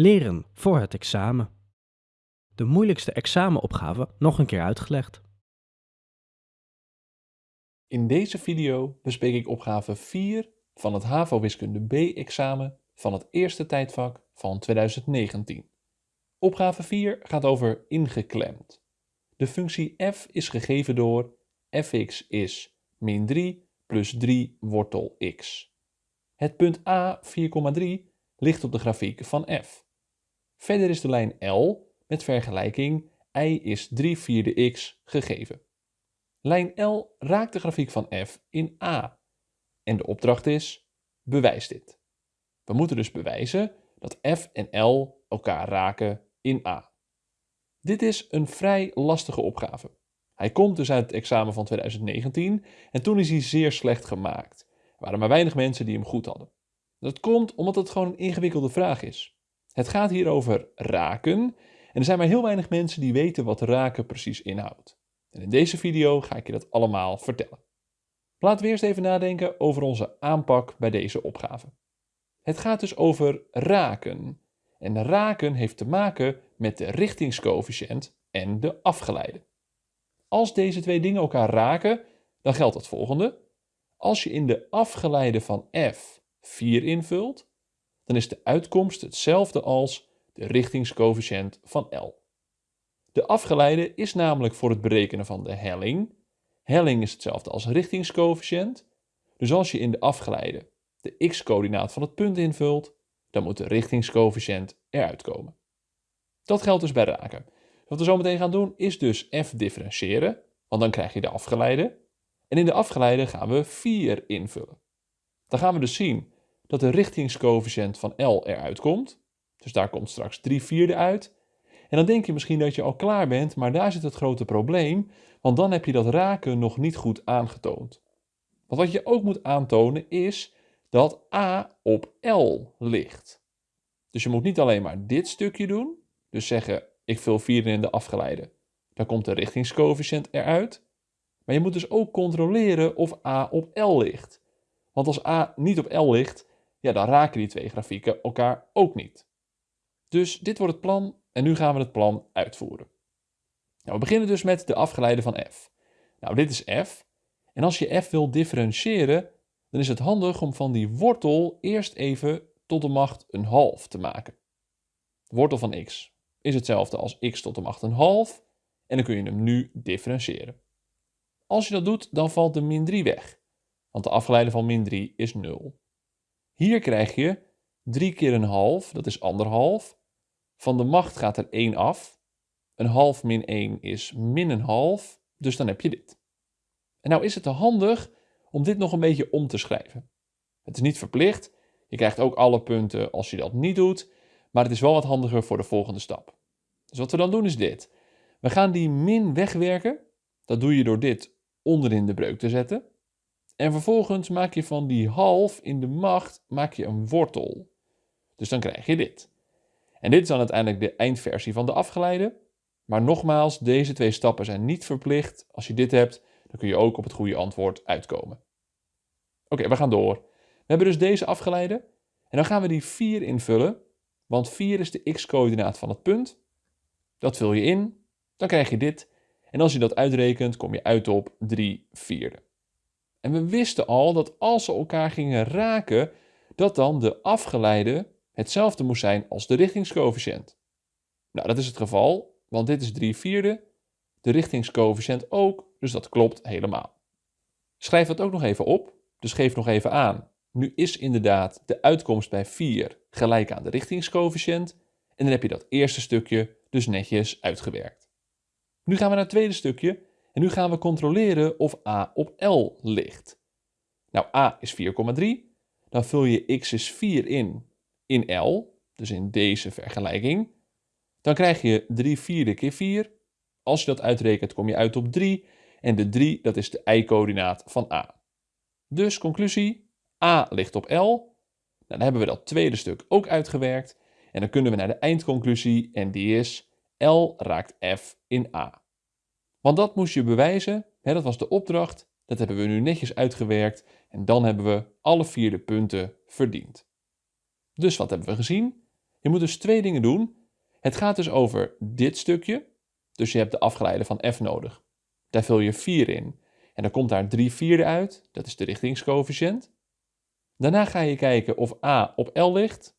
Leren voor het examen. De moeilijkste examenopgave nog een keer uitgelegd. In deze video bespreek ik opgave 4 van het HAVO Wiskunde B-examen van het eerste tijdvak van 2019. Opgave 4 gaat over ingeklemd. De functie f is gegeven door fx is min 3 plus 3 wortel x. Het punt a 4,3 ligt op de grafiek van f. Verder is de lijn L met vergelijking y is 3 vierde x gegeven. Lijn L raakt de grafiek van f in A. En de opdracht is, bewijs dit. We moeten dus bewijzen dat f en L elkaar raken in A. Dit is een vrij lastige opgave. Hij komt dus uit het examen van 2019 en toen is hij zeer slecht gemaakt. Er waren maar weinig mensen die hem goed hadden. Dat komt omdat het gewoon een ingewikkelde vraag is. Het gaat hier over raken en er zijn maar heel weinig mensen die weten wat raken precies inhoudt. En in deze video ga ik je dat allemaal vertellen. Laten we eerst even nadenken over onze aanpak bij deze opgave. Het gaat dus over raken. En raken heeft te maken met de richtingscoëfficiënt en de afgeleide. Als deze twee dingen elkaar raken, dan geldt het volgende. Als je in de afgeleide van f 4 invult, dan is de uitkomst hetzelfde als de richtingscoëfficiënt van L. De afgeleide is namelijk voor het berekenen van de helling. Helling is hetzelfde als richtingscoëfficiënt. Dus als je in de afgeleide de x-coördinaat van het punt invult, dan moet de richtingscoëfficiënt eruit komen. Dat geldt dus bij raken. Wat we zo meteen gaan doen is dus f differentiëren, want dan krijg je de afgeleide. En in de afgeleide gaan we 4 invullen. Dan gaan we dus zien dat de richtingscoëfficiënt van L eruit komt. Dus daar komt straks 3 vierde uit. En dan denk je misschien dat je al klaar bent, maar daar zit het grote probleem, want dan heb je dat raken nog niet goed aangetoond. Want wat je ook moet aantonen is dat A op L ligt. Dus je moet niet alleen maar dit stukje doen, dus zeggen ik vul 4 in de afgeleide. Dan komt de richtingscoëfficiënt eruit. Maar je moet dus ook controleren of A op L ligt. Want als A niet op L ligt, ja, dan raken die twee grafieken elkaar ook niet. Dus dit wordt het plan en nu gaan we het plan uitvoeren. Nou, we beginnen dus met de afgeleide van f. Nou, dit is f. En als je f wil differentiëren, dan is het handig om van die wortel eerst even tot de macht een half te maken. De wortel van x is hetzelfde als x tot de macht een half en dan kun je hem nu differentiëren. Als je dat doet, dan valt de min 3 weg, want de afgeleide van min 3 is 0. Hier krijg je 3 keer een half, dat is anderhalf. Van de macht gaat er 1 af. Een half min 1 is min een half, dus dan heb je dit. En nou is het handig om dit nog een beetje om te schrijven. Het is niet verplicht, je krijgt ook alle punten als je dat niet doet, maar het is wel wat handiger voor de volgende stap. Dus wat we dan doen is dit. We gaan die min wegwerken. Dat doe je door dit onderin de breuk te zetten. En vervolgens maak je van die half in de macht maak je een wortel. Dus dan krijg je dit. En dit is dan uiteindelijk de eindversie van de afgeleide. Maar nogmaals, deze twee stappen zijn niet verplicht. Als je dit hebt, dan kun je ook op het goede antwoord uitkomen. Oké, we gaan door. We hebben dus deze afgeleide. En dan gaan we die 4 invullen. Want 4 is de x-coördinaat van het punt. Dat vul je in, dan krijg je dit. En als je dat uitrekent, kom je uit op 3 vierde. En we wisten al dat als ze elkaar gingen raken, dat dan de afgeleide hetzelfde moest zijn als de richtingscoëfficiënt. Nou, dat is het geval, want dit is 3 vierde, de richtingscoëfficiënt ook, dus dat klopt helemaal. Schrijf dat ook nog even op, dus geef nog even aan. Nu is inderdaad de uitkomst bij 4 gelijk aan de richtingscoëfficiënt en dan heb je dat eerste stukje dus netjes uitgewerkt. Nu gaan we naar het tweede stukje en nu gaan we controleren of a op L ligt. Nou, a is 4,3. Dan vul je x is 4 in, in L, dus in deze vergelijking. Dan krijg je 3 vierde keer 4. Als je dat uitrekent kom je uit op 3 en de 3 dat is de y-coördinaat van a. Dus conclusie, a ligt op L. Nou, dan hebben we dat tweede stuk ook uitgewerkt en dan kunnen we naar de eindconclusie en die is L raakt F in A. Want dat moest je bewijzen, hè, dat was de opdracht, dat hebben we nu netjes uitgewerkt en dan hebben we alle vier de punten verdiend. Dus wat hebben we gezien? Je moet dus twee dingen doen. Het gaat dus over dit stukje. Dus je hebt de afgeleide van f nodig. Daar vul je 4 in. En dan komt daar 3 vierde uit. Dat is de richtingscoëfficiënt. Daarna ga je kijken of a op L ligt.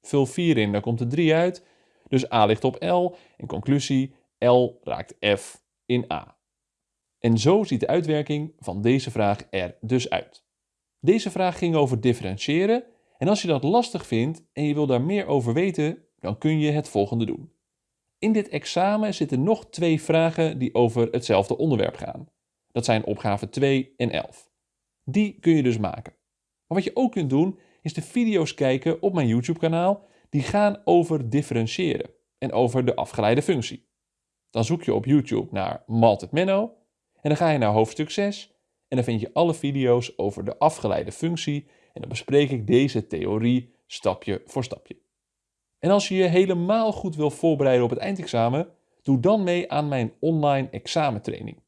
Vul 4 in, dan komt er 3 uit. Dus a ligt op L. En conclusie, L raakt F in A. En zo ziet de uitwerking van deze vraag er dus uit. Deze vraag ging over differentiëren. En als je dat lastig vindt en je wil daar meer over weten, dan kun je het volgende doen. In dit examen zitten nog twee vragen die over hetzelfde onderwerp gaan. Dat zijn opgave 2 en 11. Die kun je dus maken. Maar wat je ook kunt doen, is de video's kijken op mijn YouTube-kanaal die gaan over differentiëren en over de afgeleide functie. Dan zoek je op YouTube naar Malted Menno en dan ga je naar hoofdstuk 6 en dan vind je alle video's over de afgeleide functie en dan bespreek ik deze theorie stapje voor stapje. En als je je helemaal goed wil voorbereiden op het eindexamen, doe dan mee aan mijn online examentraining.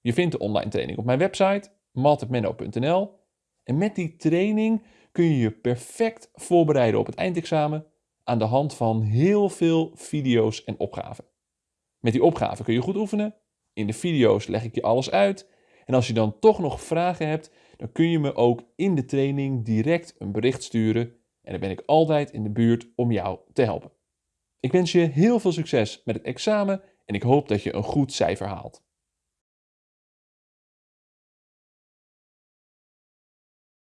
Je vindt de online training op mijn website maltedmenno.nl en met die training kun je je perfect voorbereiden op het eindexamen aan de hand van heel veel video's en opgaven. Met die opgaven kun je goed oefenen. In de video's leg ik je alles uit. En als je dan toch nog vragen hebt, dan kun je me ook in de training direct een bericht sturen. En dan ben ik altijd in de buurt om jou te helpen. Ik wens je heel veel succes met het examen en ik hoop dat je een goed cijfer haalt.